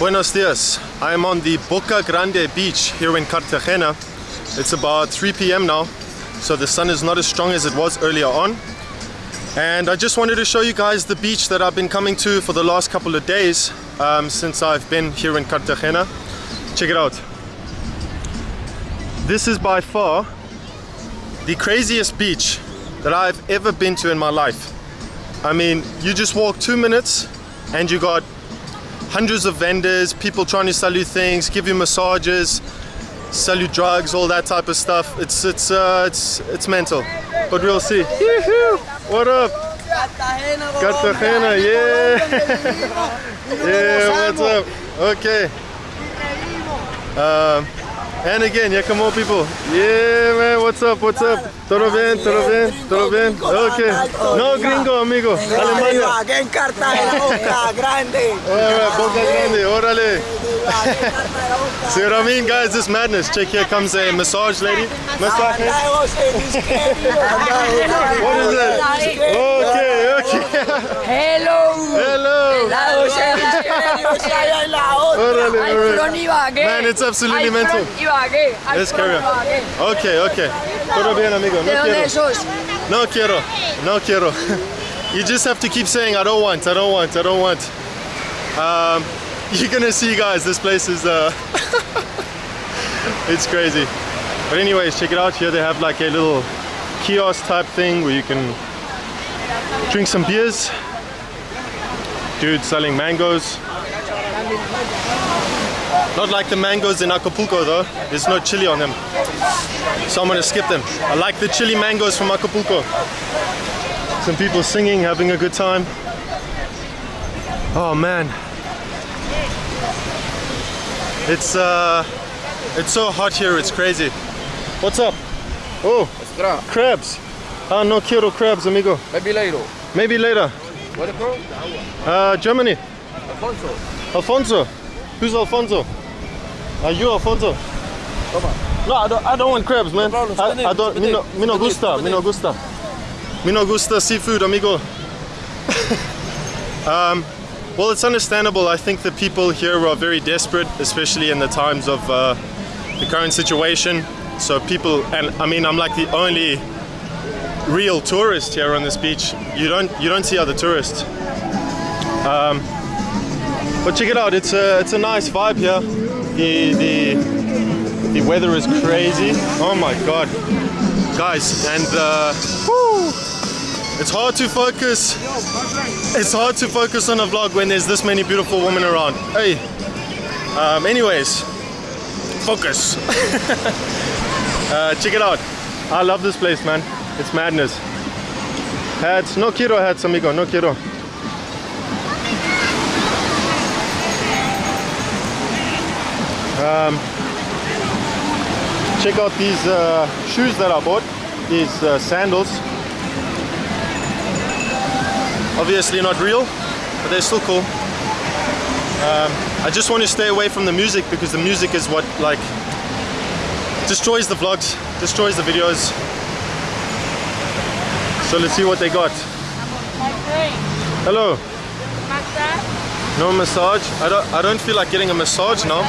Buenos dias. I am on the Boca Grande beach here in Cartagena. It's about 3 p.m. now, so the sun is not as strong as it was earlier on. And I just wanted to show you guys the beach that I've been coming to for the last couple of days um, since I've been here in Cartagena. Check it out. This is by far the craziest beach that I've ever been to in my life. I mean, you just walk two minutes and you got hundreds of vendors, people trying to sell you things, give you massages, sell you drugs, all that type of stuff. It's it's uh, it's it's mental, but we'll see. What up? Cartagena, yeah, yeah. What's up? Okay. Um, and again, yeah, come on, people. Yeah, man. What's up? What's up? Todo bien? Todo bien? Todo bien? Okay. No gringo, amigo. Alemania. Aquí en Cartagena, Boca Grande. Alright, Boca Grande, órale. See what I mean, guys? This madness. Check here comes a massage lady. Massage. What is it? Okay, okay. Hello. Hello. Alright. front Man, it's absolutely mental. front Ibagué. Al Let's carry on. Okay, okay. Todo bien, amigo. No quiero. No quiero. No quiero. You just have to keep saying, I don't want, I don't want, I don't want. Um, you're gonna see, guys, this place is, uh, it's crazy. But anyways, check it out. Here they have like a little kiosk type thing where you can drink some beers. Dude selling mangoes. Not like the mangoes in Acapulco though. There's no chili on them. So I'm gonna skip them. I like the chili mangoes from Acapulco. Some people singing, having a good time. Oh man. It's uh it's so hot here, it's crazy. What's up? Oh, crabs. Ah, no quiero crabs, amigo. Maybe later. Maybe later. Where from? Uh, Germany. Alfonso. Alfonso. Who's Alfonso? Are you Alfonso? Come on. No, I don't, I don't want crabs, man. problem, I, I don't. Me no, me no gusta. Me no gusta. Me no gusta seafood, amigo. um, well, it's understandable. I think the people here are very desperate, especially in the times of uh, the current situation. So people, and I mean, I'm like the only real tourist here on this beach. You don't, you don't see other tourists. Um, but check it out. It's a, it's a nice vibe here. The, the, the weather is crazy. Oh my god, guys! And uh, it's hard to focus. It's hard to focus on a vlog when there's this many beautiful women around. Hey. Um, anyways, focus. uh, check it out. I love this place, man. It's madness. Hats. No quiero hats, amigo. No quiero. Um, check out these uh, shoes that I bought, these uh, sandals. Obviously not real, but they're still cool. Um, I just want to stay away from the music because the music is what like destroys the vlogs, destroys the videos. So let's see what they got. Hello. No massage. I don't. I don't feel like getting a massage now,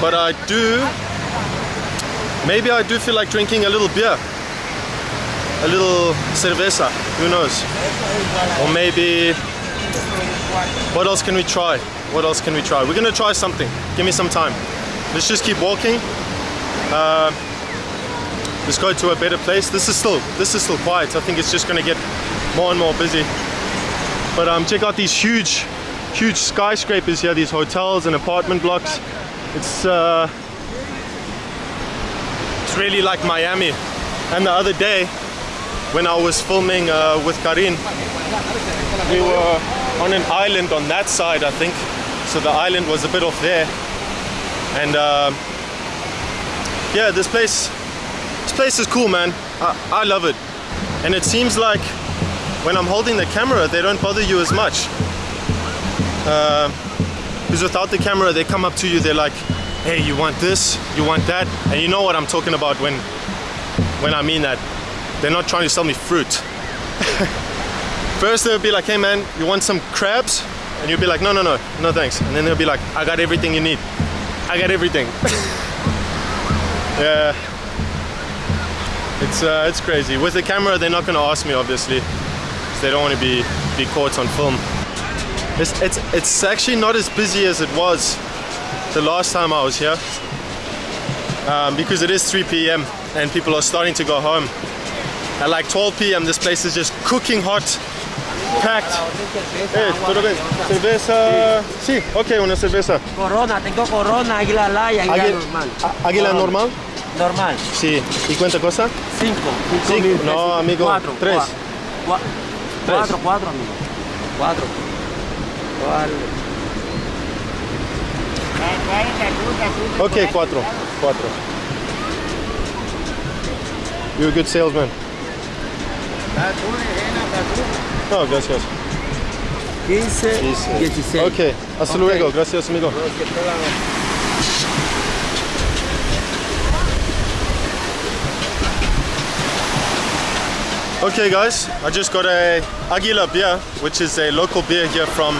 but I do. Maybe I do feel like drinking a little beer, a little cerveza. Who knows? Or maybe. What else can we try? What else can we try? We're gonna try something. Give me some time. Let's just keep walking. Uh, let's go to a better place. This is still. This is still quiet. I think it's just gonna get more and more busy. But um, check out these huge, huge skyscrapers here, these hotels and apartment blocks. It's uh, it's really like Miami. And the other day, when I was filming uh, with Karin, we were on an island on that side, I think. So the island was a bit off there. And uh, yeah, this place, this place is cool, man. I, I love it. And it seems like when I'm holding the camera, they don't bother you as much. Because without the camera, they come up to you, they're like, hey, you want this, you want that, and you know what I'm talking about when, when I mean that. They're not trying to sell me fruit. First they'll be like, hey man, you want some crabs? And you'll be like, no, no, no, no thanks. And then they'll be like, I got everything you need. I got everything. yeah. It's uh, it's crazy. With the camera, they're not gonna ask me, obviously, they don't want to be be caught on film. It's, it's, it's actually not as busy as it was the last time I was here um, because it is 3 p.m. and people are starting to go home. At like 12 p.m. this place is just cooking hot, packed. Hey, tutto bene? Cerveza? Sì, ok, una cerveza. Corona, tengo Corona, Águila Lai, Águila Normal. Águila Normal? Normal. Sì, ¿Y quanta cosa? 5. 5? No, amigo. Tres. Cuatro. Cuatro, amigo. Cuatro. ¿Cuál? Ok, cuatro. Cuatro. You're a good salesman. No, gracias. 15, 16. Ok, hasta okay. luego. Gracias, amigo. Okay, guys, I just got a Aguila beer, which is a local beer here from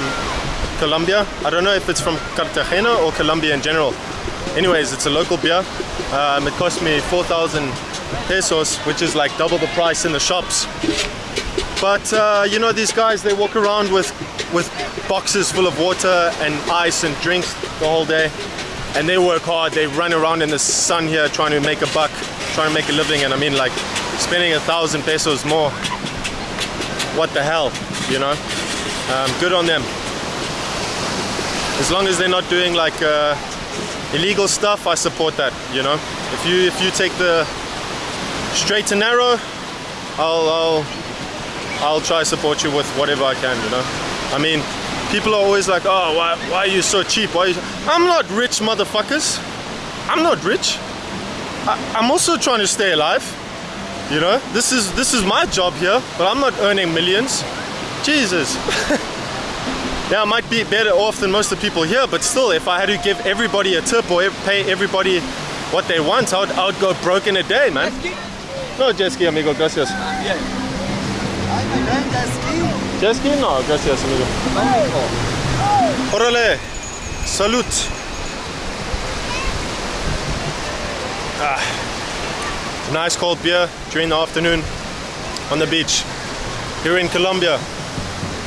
Colombia. I don't know if it's from Cartagena or Colombia in general. Anyways, it's a local beer. Um, it cost me 4,000 pesos, which is like double the price in the shops. But uh, you know, these guys they walk around with with boxes full of water and ice and drinks the whole day, and they work hard. They run around in the sun here trying to make a buck, trying to make a living. And I mean, like spending a thousand pesos more. What the hell, you know? Um, good on them. As long as they're not doing like uh, illegal stuff, I support that. You know, if you if you take the straight and narrow, I'll I'll I'll try support you with whatever I can, you know. I mean, people are always like, oh, why, why are you so cheap? Why. I'm not rich, motherfuckers. I'm not rich. I, I'm also trying to stay alive. You know, this is this is my job here, but I'm not earning millions. Jesus. yeah, I might be better off than most of the people here, but still, if I had to give everybody a tip or pay everybody what they want, I would, I would go broke in a day, man. No, jet ski, amigo, gracias. Jet ski? No, gracias, amigo. Órale, salud. Ah, nice cold beer during the afternoon on the beach here in Colombia.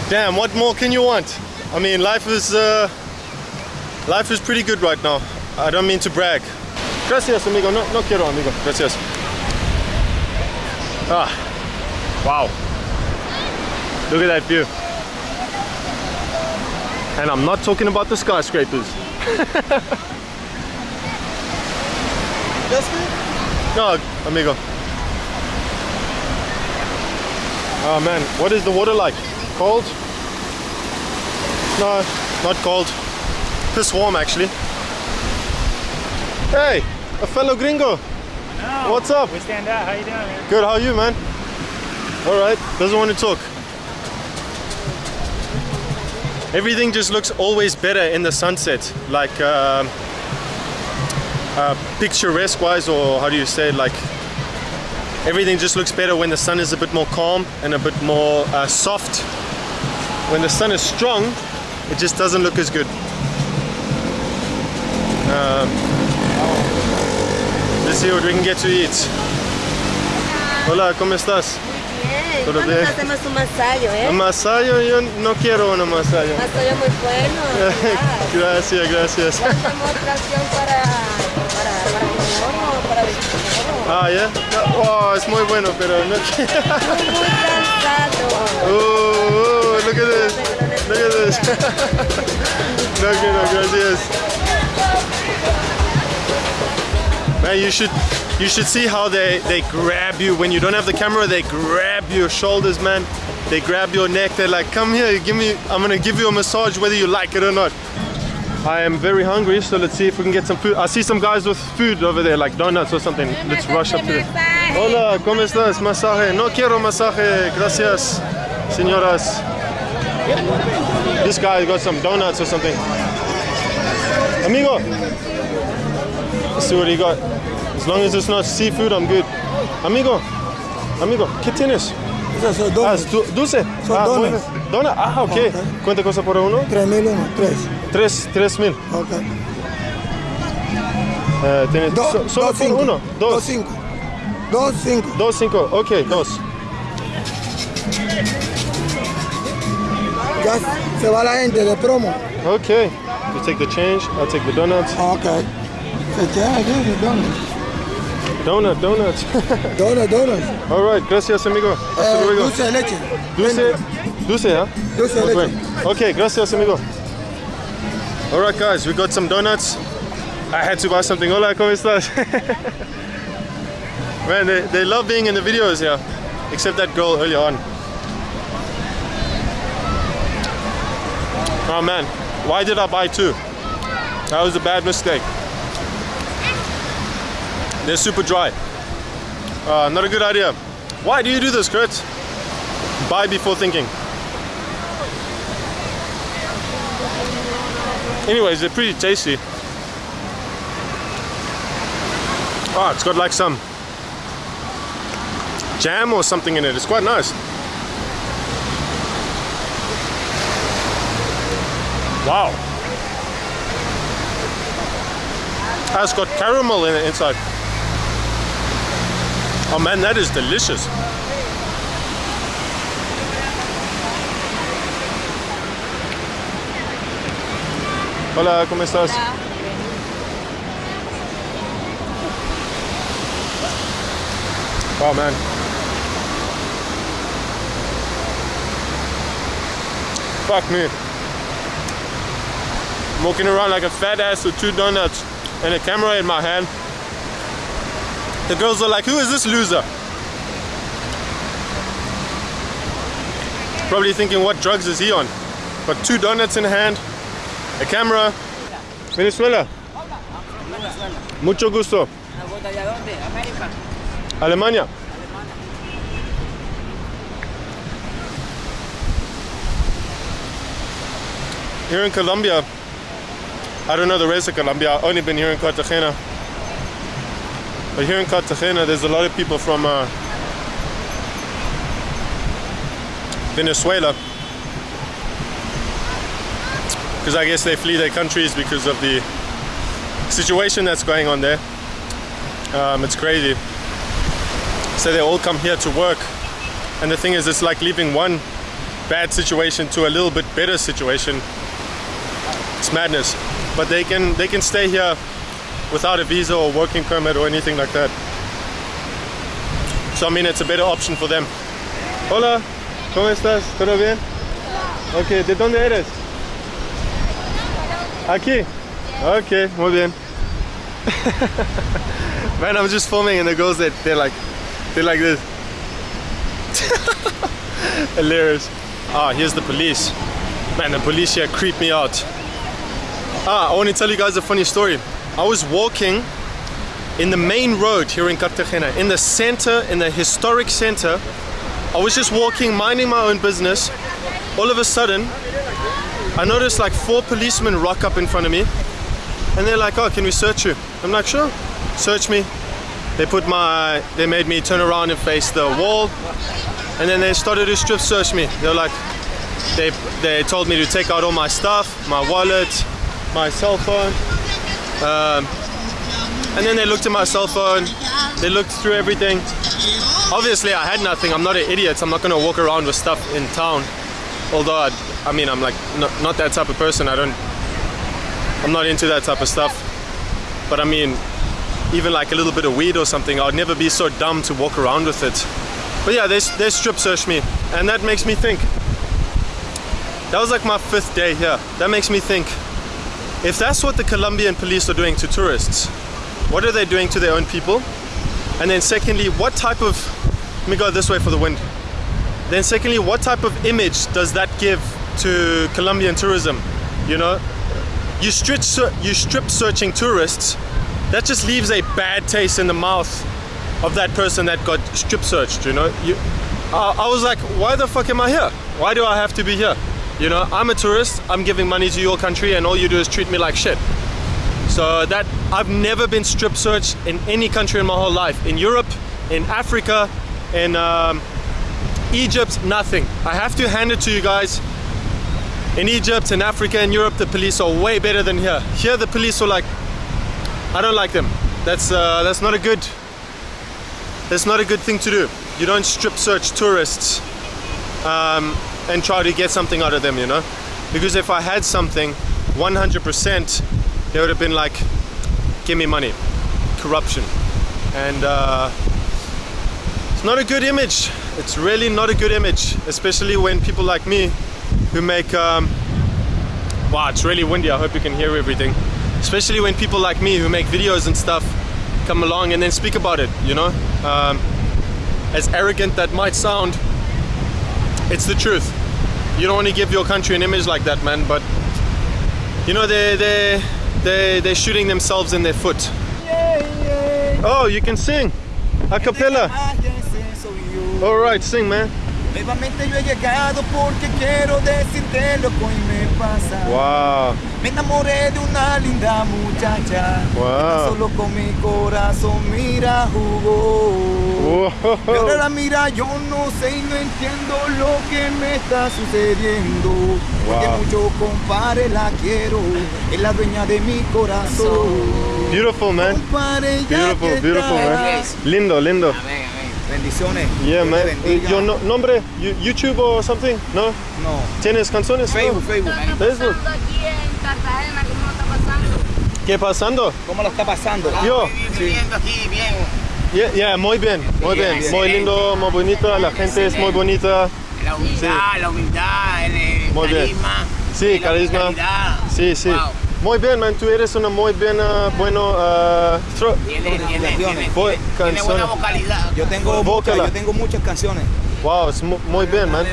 Damn, what more can you want? I mean, life is uh, life is pretty good right now. I don't mean to brag. Gracias, amigo. No, no quiero, amigo. Gracias. Ah, wow. Look at that view. And I'm not talking about the skyscrapers. No, amigo. Oh man, what is the water like? Cold? No, not cold. Piss warm actually. Hey, a fellow gringo. What's up? We stand out. How you doing, man? Good, how are you, man? All right, doesn't want to talk. Everything just looks always better in the sunset, like uh, picturesque wise, or how do you say, like everything just looks better when the sun is a bit more calm and a bit more uh, soft. When the sun is strong, it just doesn't look as good. Um, let's see what we can get to eat. Hola, ¿cómo estás? Bien, bien. te hacemos un masaje, eh? Un masayo, yo no quiero un masayo. Masaje muy bueno, gracias, gracias. Ya para, Ah, ya. Oh, es muy bueno, pero no. Muy, muy cansado. Oh, oh, look at this. Look at this. no quiero, gracias. Man, you should you should see how they they grab you when you don't have the camera. They grab your shoulders, man. They grab your neck. They're like, "Come here, give me. I'm gonna give you a massage, whether you like it or not." I am very hungry, so let's see if we can get some food. I see some guys with food over there, like donuts or something. Let's rush up to it. Hola, ¿cómo estás? Masaje. No quiero masaje. Gracias, señoras. This guy got some donuts or something. Amigo. Let's see what he got. As long as it's not seafood, I'm good. Amigo. Amigo, ¿qué tienes? Esos son Ah, dos. es du- dulce. Son ah, donas. bueno. Dona, ah, ok. Ok. ¿Cuánta cosa por uno? Tres mil uno, tres. Tres, tres mil. Ok. Eh, tienes Do- so- solo dos por cinco. uno. Dos Dos. cinco. Dos cinco. Dos, cinco. Ok, dos. Ya se va la gente de promo. Ok. You take the change, I'll take the donuts. Ok. Se queda aquí, donuts. Donut, donuts. Donuts, donuts. All right, gracias, amigo. Hasta Eh, luego. dulce de leche. Dulce, dulce, huh? Dulce de Okay. leche. Okay, gracias, amigo. All right, guys, we got some donuts. I had to buy something. Hola, ¿cómo estás? Man, they, they love being in the videos here, except that girl earlier on. Oh man, why did I buy two? That was a bad mistake. They're super dry. Uh, not a good idea. Why do you do this, Kurt? Buy before thinking. Anyways, they're pretty tasty. Oh, it's got like some jam or something in it. It's quite nice. Wow. It's got caramel in it inside. Oh man, that is delicious. Hola, ¿cómo estás? Oh man. Fuck me. I'm walking around like a fat ass with two donuts and a camera in my hand. The girls are like, who is this loser? Probably thinking, what drugs is he on? Got two donuts in hand, a camera. Venezuela. Mucho gusto. Alemania. Here in Colombia, I don't know the rest of Colombia. I've only been here in Cartagena. But here in Cartagena, there's a lot of people from uh, Venezuela. Because I guess they flee their countries because of the situation that's going on there. Um, it's crazy. So they all come here to work. And the thing is, it's like leaving one bad situation to a little bit better situation. It's madness. But they can they can stay here without a visa or working permit or anything like that. So I mean, it's a better option for them. Hola, ¿cómo estás? ¿Todo bien? Ok, ¿de dónde eres? Aquí. Ok, muy bien. Man, I'm just filming and the girls that they're like, they're like this. Hilarious. Ah, here's the police. Man, the police here creep me out. Ah, I want to tell you guys a funny story. I was walking in the main road here in Cartagena, in the center, in the historic center. I was just walking, minding my own business. All of a sudden, I noticed like four policemen rock up in front of me. And they're like, oh, can we search you? I'm like, sure. Search me. They put my, they made me turn around and face the wall. And then they started to strip search me. They're like, they, they told me to take out all my stuff, my wallet, my cell phone. Um, and then they looked at my cell phone. They looked through everything. Obviously, I had nothing. I'm not an idiot. I'm not gonna walk around with stuff in town. Although, I, I mean, I'm like not, not that type of person. I don't. I'm not into that type of stuff. But I mean, even like a little bit of weed or something, I'd never be so dumb to walk around with it. But yeah, they, they strip search me, and that makes me think. That was like my fifth day here. That makes me think. If that's what the Colombian police are doing to tourists, what are they doing to their own people? And then secondly, what type of let me go this way for the wind. Then secondly, what type of image does that give to Colombian tourism? You know, you strip you strip searching tourists, that just leaves a bad taste in the mouth of that person that got strip searched. You know, you, I, I was like, why the fuck am I here? Why do I have to be here? You know, I'm a tourist. I'm giving money to your country, and all you do is treat me like shit. So that I've never been strip searched in any country in my whole life. In Europe, in Africa, in um, Egypt, nothing. I have to hand it to you guys. In Egypt, in Africa, in Europe, the police are way better than here. Here, the police are like, I don't like them. That's uh, that's not a good. That's not a good thing to do. You don't strip search tourists um, and try to get something out of them, you know. Because if I had something, 100%, they would have been like, give me money, corruption, and uh, it's not a good image. It's really not a good image, especially when people like me, who make, um, wow, it's really windy. I hope you can hear everything. Especially when people like me who make videos and stuff come along and then speak about it, you know. Um, as arrogant that might sound, it's the truth. You don't want to give your country an image like that, man. But you know, they they they they're shooting themselves in their foot. Oh, you can sing a cappella. All right, sing, man. Nuevamente yo he llegado porque quiero decirte lo que me pasa. Wow. Me enamoré de una linda muchacha. Wow. Solo con mi corazón, mira, jugó. Y ahora la mira, yo no sé y no entiendo lo que me está sucediendo. Porque Wow. mucho compare la quiero, es la dueña de mi corazón. Beautiful, man. Compare, Beautiful, beautiful, man. Lindo, lindo. Amén. Bendiciones. Yeah, Dios te man. bendiga. Your no- nombre, You- YouTube or something? No? No. ¿Tienes canciones? No? Facebook, Facebook. Facebook. Pasando aquí en Cartagena, ¿cómo está pasando? ¿Qué pasando? ¿Cómo lo está pasando? Yo. Viviendo aquí bien. Yeah, yeah, muy bien, muy bien, Bien, muy lindo, muy bonita, la gente es muy bonita. La humildad, la humildad, el eh, Muy bien. carisma. Sí, carisma. Sí, sí. Wow. Muy bien, man, tú eres una muy buena, bueno, uh, thro- Tiene, tiene, tiene, tiene, Voy- tiene buena vocalidad. Yo tengo, Bócala. muchas, yo tengo muchas canciones. wow, es mu- muy bien, man.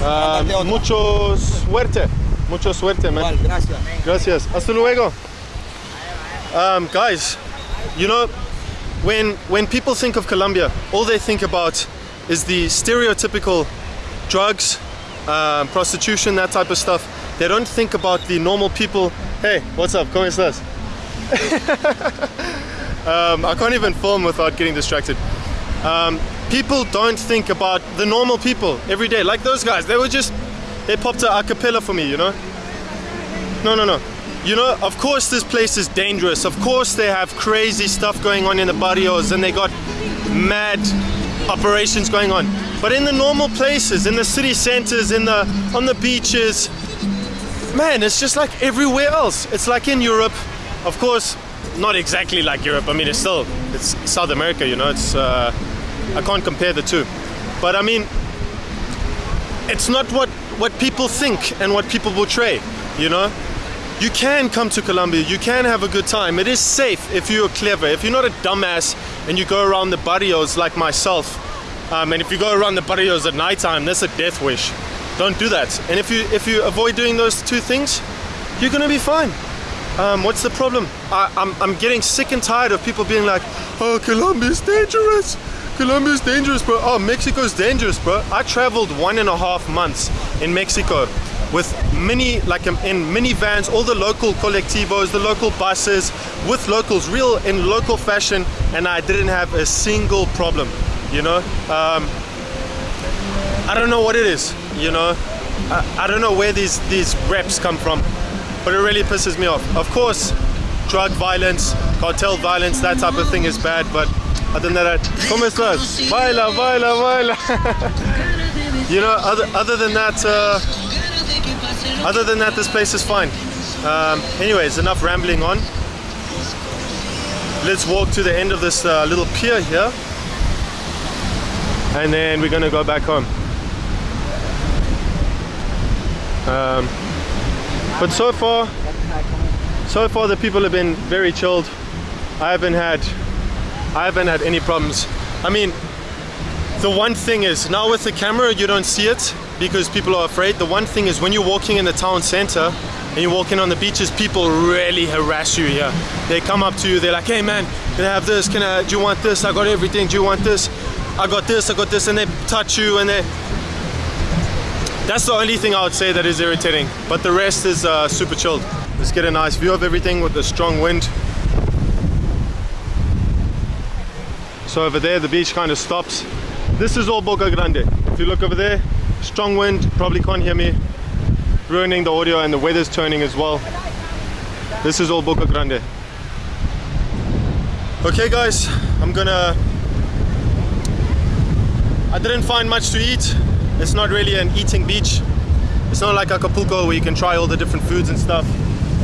Uh, mucho suerte, mucho suerte, man. Igual, gracias. Gracias. Hasta luego. Um, guys, you know, when when people think of Colombia, all they think about is the stereotypical drugs, um, prostitution, that type of stuff. They don't think about the normal people. Hey, what's up? ¿Cómo estás? um, I can't even film without getting distracted. Um, people don't think about the normal people every day, like those guys. They were just, they popped a cappella for me, you know? No, no, no. You know, of course this place is dangerous. Of course they have crazy stuff going on in the barrios and they got mad operations going on. But in the normal places, in the city centers, in the on the beaches, man, it's just like everywhere else. It's like in Europe. Of course, not exactly like Europe. I mean, it's still it's South America, you know. It's uh, I can't compare the two. But I mean, it's not what what people think and what people portray, you know? You can come to Colombia, you can have a good time. It is safe if you're clever. If you're not a dumbass and you go around the barrios like myself, um, and if you go around the barrios at nighttime, that's a death wish. Don't do that. And if you if you avoid doing those two things, you're gonna be fine. Um, what's the problem? I, I'm, I'm getting sick and tired of people being like, oh, Colombia's dangerous. Colombia's dangerous, bro. Oh, Mexico's dangerous, bro. I traveled one and a half months in Mexico with mini, like um, in minivans, all the local colectivos, the local buses, with locals, real in local fashion, and I didn't have a single problem, you know? Um, I don't know what it is, you know? I, I don't know where these, these reps come from, but it really pisses me off. Of course, drug violence, cartel violence, that type of thing is bad, but other than that, ¿cómo estás? Baila, baila, baila. you know, other, other than that, uh, other than that, this place is fine. Um, anyways, enough rambling on. Let's walk to the end of this uh, little pier here. And then we're gonna go back home. Um, but so far, so far the people have been very chilled. I haven't had, I haven't had any problems. I mean, the one thing is now with the camera you don't see it because people are afraid. The one thing is when you're walking in the town center and you're walking on the beaches, people really harass you here. They come up to you, they're like, hey man, can I have this? Can I, do you want this? I got everything, do you want this? I got this, I got this, and they touch you and they, that's the only thing I would say that is irritating. But the rest is uh, super chilled. Let's get a nice view of everything with the strong wind. So over there, the beach kind of stops. This is all Boca Grande. If you look over there, strong wind, probably can't hear me. Ruining the audio and the weather's turning as well. This is all Boca Grande. Okay guys, I'm gonna I didn't find much to eat. It's not really an eating beach. It's not like Acapulco where you can try all the different foods and stuff.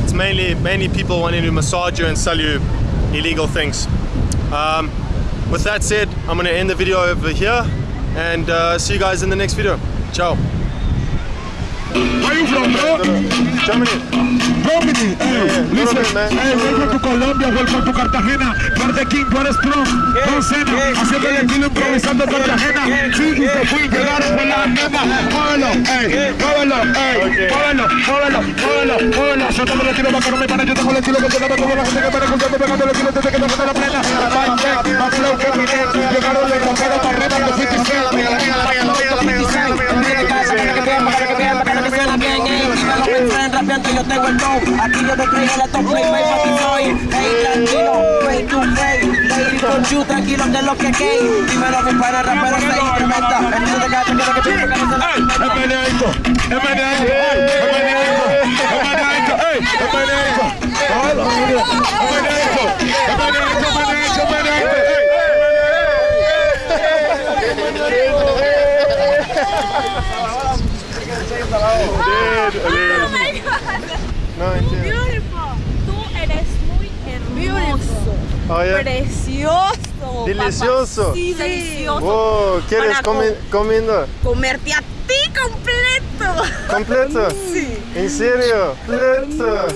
It's mainly mainly people wanting to massage you and sell you illegal things. Um, with that said, I'm gonna end the video over here and uh, see you guys in the next video. Ciao. Where you from, bro? Germany. Germany. Hey, Yeah, listen. Hey, welcome to Colombia, welcome to Cartagena. Verde King, tú eres pro. No cena, haciendo el estilo improvisando en Cartagena. Sí, y te fui, llegaron con la nena. Muévelo, ey, muévelo, ey, Okay. muévelo, muévelo, muévelo, muévelo. Suéltame el estilo para que no me pare. Yo tengo el estilo que te da como la gente que para pegando el estilo desde que no se la plena. Check, más flow que mi net. Llegaron de para Aquí yo te traigo la top play, my papi soy. Hey, tranquilo, play to play Lady con you, tranquilo que es lo que hay. Dímelo mi pana, rapero se incrementa El niño de gato quiere que tú me ganes Ey, es meneadito, es meneadito, ey, es meneadito, es meneadito, ey, es meneadito. Hola, mira, es meneadito, es meneadito, es meneadito, es meneadito, ey. No, entiendo. Beautiful. Tú eres muy hermoso. Oh, yeah. Precioso. Delicioso. papá. Sí, delicioso. Wow, ¿quieres comi- comiendo? Comerte a ti completo. ¿Completo? Sí. ¿En serio? ¿Completo?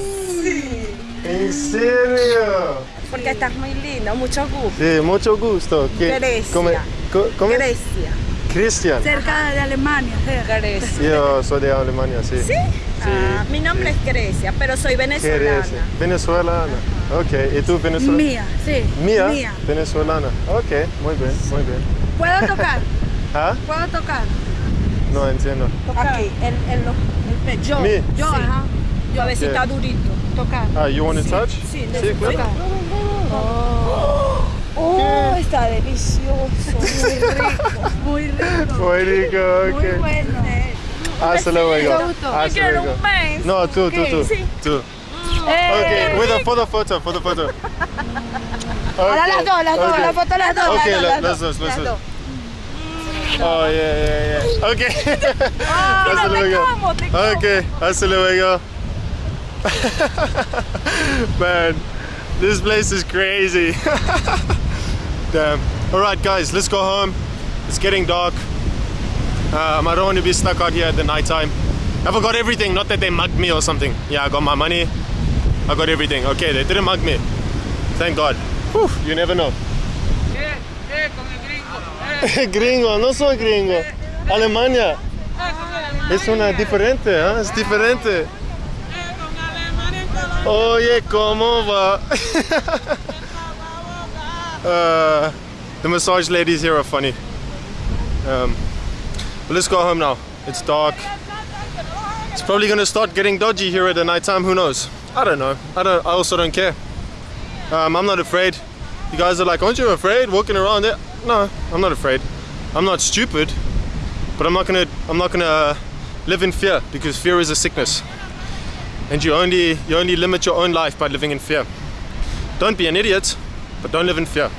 Sí. ¿En serio? Porque estás muy lindo, mucho gusto. Sí, mucho gusto. ¿Qué- Grecia. come- co- come- Grecia. Cristian. Cerca de Alemania. Grecia. Yo soy de Alemania, sí. ¿Sí? Ah, mi nombre es Grecia, pero soy venezolana. Grecia. Venezolana. Ok, ¿y tú venezolana? Mía, sí. Mía. Mía. Venezolana. Ok, muy bien, muy bien. ¿Puedo tocar? ¿Ah? ¿Puedo tocar? No entiendo. Aquí, en, en lo- el pecho. Me. Yo, Sí. ajá. Yo a ver si Yeah. está durito. Tocar. Ah, you want to touch? Sí, Sí, claro. Oh, está delicioso, muy rico. Muy rico. Muy rico, Muy bueno. Hasta luego. Hasta luego. No, tú, tú, tú. Sí. Tú. Eh, okay, with a, for the photo, for the photo. Ahora Okay, las dos, las dos, okay. la foto las dos. Okay, las let, dos, let's las let's dos. Oh yeah, yeah, yeah. Okay. hasta no ah, te luego. como, te como. Okay, hasta luego. Man, this place is crazy. Damn. All right, guys, let's go home. It's getting dark. Um, I don't want to be stuck out here at the night time. I forgot everything. Not that they mugged me or something. Yeah, I got my money. I got everything. Okay, they didn't mug me. Thank God. Whew, you never know. gringo, Gringo, no soy gringo. Alemania. Es una diferente, ¿eh? Es diferente. Oye, ¿cómo va? uh, the massage ladies here are funny. Um, but let's go home now. It's dark. It's probably gonna start getting dodgy here at the night time. Who knows? I don't know. I don't. I also don't care. Um, I'm not afraid. You guys are like, aren't you afraid walking around there? No, I'm not afraid. I'm not stupid, but I'm not gonna. I'm not gonna live in fear because fear is a sickness, and you only you only limit your own life by living in fear. Don't be an idiot, but don't live in fear.